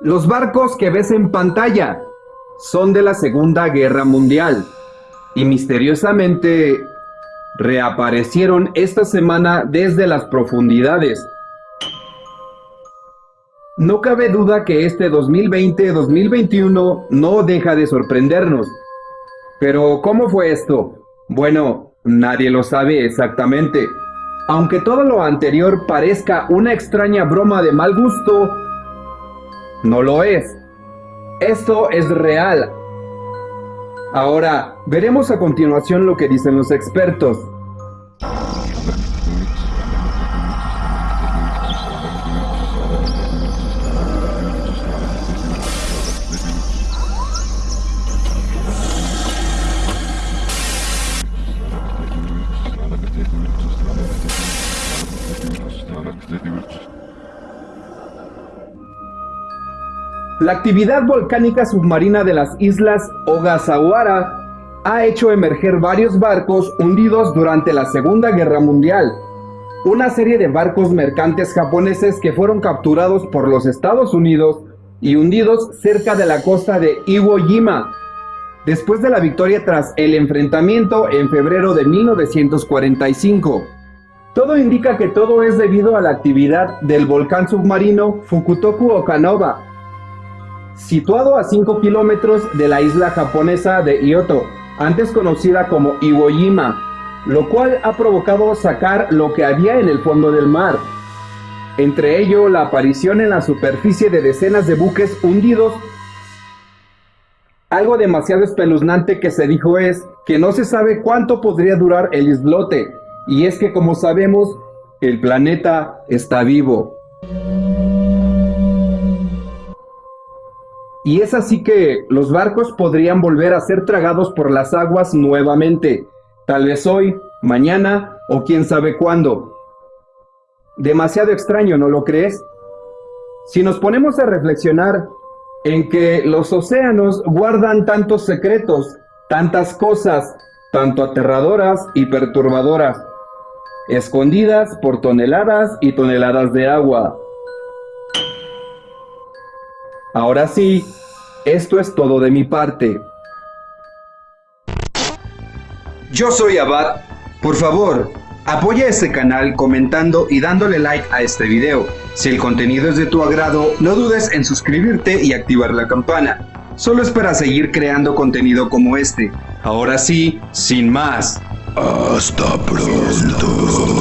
Los barcos que ves en pantalla son de la Segunda Guerra Mundial y misteriosamente reaparecieron esta semana desde las profundidades. No cabe duda que este 2020-2021 no deja de sorprendernos. Pero ¿cómo fue esto? Bueno, nadie lo sabe exactamente. Aunque todo lo anterior parezca una extraña broma de mal gusto, no lo es. Esto es real. Ahora, veremos a continuación lo que dicen los expertos. La actividad volcánica submarina de las islas Ogasawara ha hecho emerger varios barcos hundidos durante la Segunda Guerra Mundial. Una serie de barcos mercantes japoneses que fueron capturados por los Estados Unidos y hundidos cerca de la costa de Iwo Jima, después de la victoria tras el enfrentamiento en febrero de 1945. Todo indica que todo es debido a la actividad del volcán submarino Fukutoku Okanova, situado a 5 kilómetros de la isla japonesa de Ioto, antes conocida como Iwo Jima, lo cual ha provocado sacar lo que había en el fondo del mar. Entre ello, la aparición en la superficie de decenas de buques hundidos. Algo demasiado espeluznante que se dijo es que no se sabe cuánto podría durar el islote, y es que como sabemos, el planeta está vivo. Y es así que los barcos podrían volver a ser tragados por las aguas nuevamente, tal vez hoy, mañana o quién sabe cuándo. Demasiado extraño, ¿no lo crees? Si nos ponemos a reflexionar en que los océanos guardan tantos secretos, tantas cosas, tanto aterradoras y perturbadoras, escondidas por toneladas y toneladas de agua. Ahora sí, esto es todo de mi parte. Yo soy Abad. Por favor, apoya este canal comentando y dándole like a este video. Si el contenido es de tu agrado, no dudes en suscribirte y activar la campana. Solo es para seguir creando contenido como este. Ahora sí, sin más. Hasta pronto.